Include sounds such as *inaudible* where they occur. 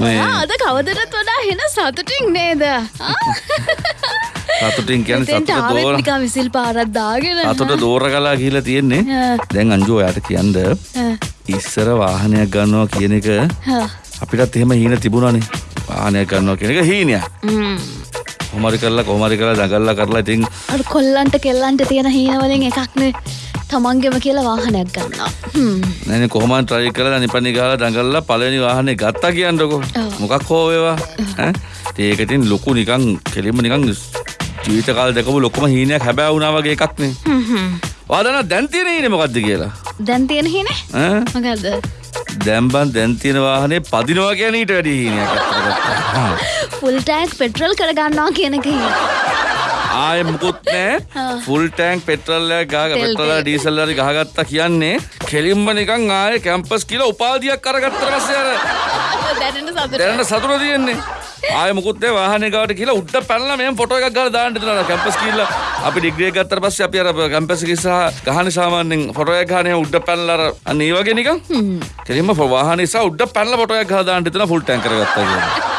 අද කවදටත් වඩා හෙන සතුටින් නේද සතුටින් කියන්නේ සතුට දෝර විසිල් පාරත් දාගෙන සතුට දෝර කලා කියලා තියෙන්නේ. දැන් අංජු ඔයාට කියන්ද. ඉස්සර වාහනයක් ගන්නවා කියන එක. අපිටත් එහෙම හීන තිබුණානේ වාහනයක් ගන්නවා කියන එක හීනයක් ම්ම්. කොහොමරි කරලා කොහොමරි කරලා දඟල්ලා කරලා ඉතින් කොල්ලන්ට කෙල්ලන්ට තියෙන හීනවලින් එකක්නේ තමන්ගෙම කියලා වාහනයක් ගන්නවා. නැනේ කොහොමද try කරලා නිපනි ගහලා දඟල්ලා පළවෙනි වාහනේ ගත්තා කියන්නකෝ. මොකක් හෝ වේවා ඈ ඉතින් ඒක ඉතින් ලොකු නිකන් කෙලින්ම නිකන් ජීවිත කාල දෙකම ලොකුම හීනයක් හැබෑ වුණා වගේ එකක් නේ හ්ම් හ්ම්. ඔයාලා දැන් තියෙන හීනේ මොකද්ද කියලා දැන් තියෙන හීනේ ඈ මොකද්ද දැන් බන් දැන් තියෙන වාහනේ පදිනවා කියන ඊට වැඩි හීනයක් අත්තට ගත්තා. ෆුල් ටෑන්ක් පෙට්‍රල් කරගන්නවා කියන එක හීන. ආයෙ මුකුත් නෑ ෆුල් ටෑන්ක් පෙට්‍රල් එක ගහ පෙට්‍රල්. ඩීසල් හරි ගහගත්තා කියන්නේ කෙලින්ම නිකන් ආයෙ කැම්පස් කියලා උපාධියක් අරගත්තට පස්සේ අර *laughs* දැනෙන සතුට. දැනට සතුට තියෙන්නේ. ආයෙ මුකුත් නෑ වාහනේ ගාවට කියලා උඩ පැනලා මෙහෙම ෆොටෝ එකක් ගහලා දාන්න දෙනවා කැම්පස් කියලා අපි ඩිග්‍රී එක ගත්තට පස්සේ අපි අර කැම්පස් එක ඉස්සරහා ගහන්නේ සාමාන්‍යයෙන් ෆොටෝ එකක් ගහන්නේ උඩ පැනලා අර අන්න ඒ වගේ නිකන්. කෙලින්ම වාහනේ ඉස්සරහා උඩ පැනලා ෆොටෝ එකක් ගහලා දාන්න දෙනවා ෆුල් ටෑන්ක් කරගත්තා කියන්නේ